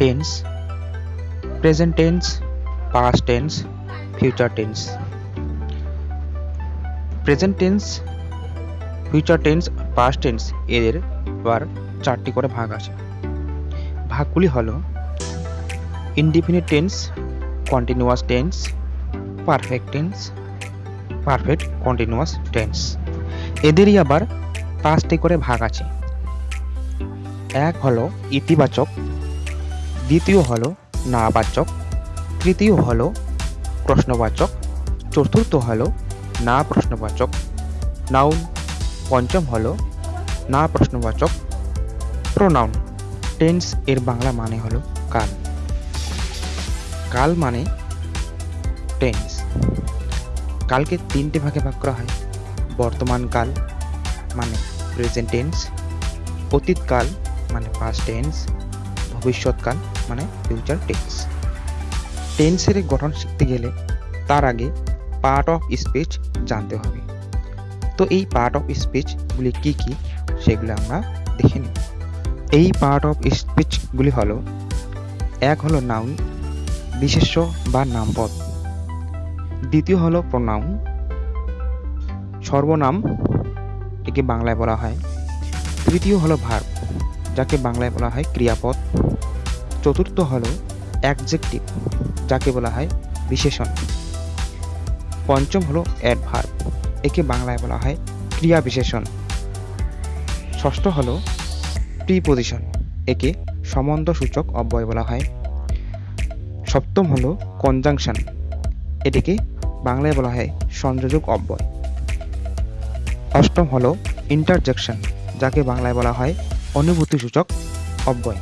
Tense present tense past tense future tense present tense future tense past tense এদের আবার চারটি করে ভাগ আছে। ভাগগুলি হলো indefinite tense continuous tense perfect tense perfect continuous tense এদেরই আবার পাঁচটি করে ভাগ আছে। এক হলো ইতিবাচক দ্বিতীয় হলো নাবাচক, তৃতীয় হলো প্রশ্নবাচক, চতুর্থ হলো না প্রশ্নবাচক নাউন, পঞ্চম হলো না প্রশ্নবাচক প্রোনাউন, টেন্স এর বাংলা মানে হলো কাল। কাল মানে টেন্স। কালকে তিনটে ভাগে ভাগ করা হয়। বর্তমান কাল মানে প্রেজেন্ট টেন্স অতীতকাল মানে পাস্ট টেন্স ভবিষ্যৎকাল মানে ফিউচার টেন্স টেন্সের গঠন শিখতে গেলে তার আগে পার্ট অফ স্পিচ জানতে হবে। তো এই পার্ট অফ স্পিচগুলি কি কি, সেগুলো আমরা দেখে নিই। এই পার্ট অফ স্পিচগুলি হলো, এক হলো নাউন বিশেষ্য বা নামপদ। দ্বিতীয় হলো প্রনাউন সর্বনাম, একে বাংলায় বলা হয়। তৃতীয় হলো ভার্ব যাকে বাংলায় বলা হয় ক্রিয়াপদ। চতুর্থ হলো অ্যাডজেক্টিভ যাকে বলা হয় বিশেষণ। পঞ্চম হলো অ্যাডভার্ব একে বাংলায় বলা হয় ক্রিয়া বিশেষণ। ষষ্ঠ হলো প্রিপোজিশন একে সম্বন্ধ সূচক অব্যয় বলা হয়। সপ্তম হলো কনজাংশন এটিকে বাংলায় বলা হয় সংযোজক অব্যয়। অষ্টম হলো ইন্টারজেকশন যাকে বাংলায় বলা হয় অনুভূতি সূচক অব্যয়।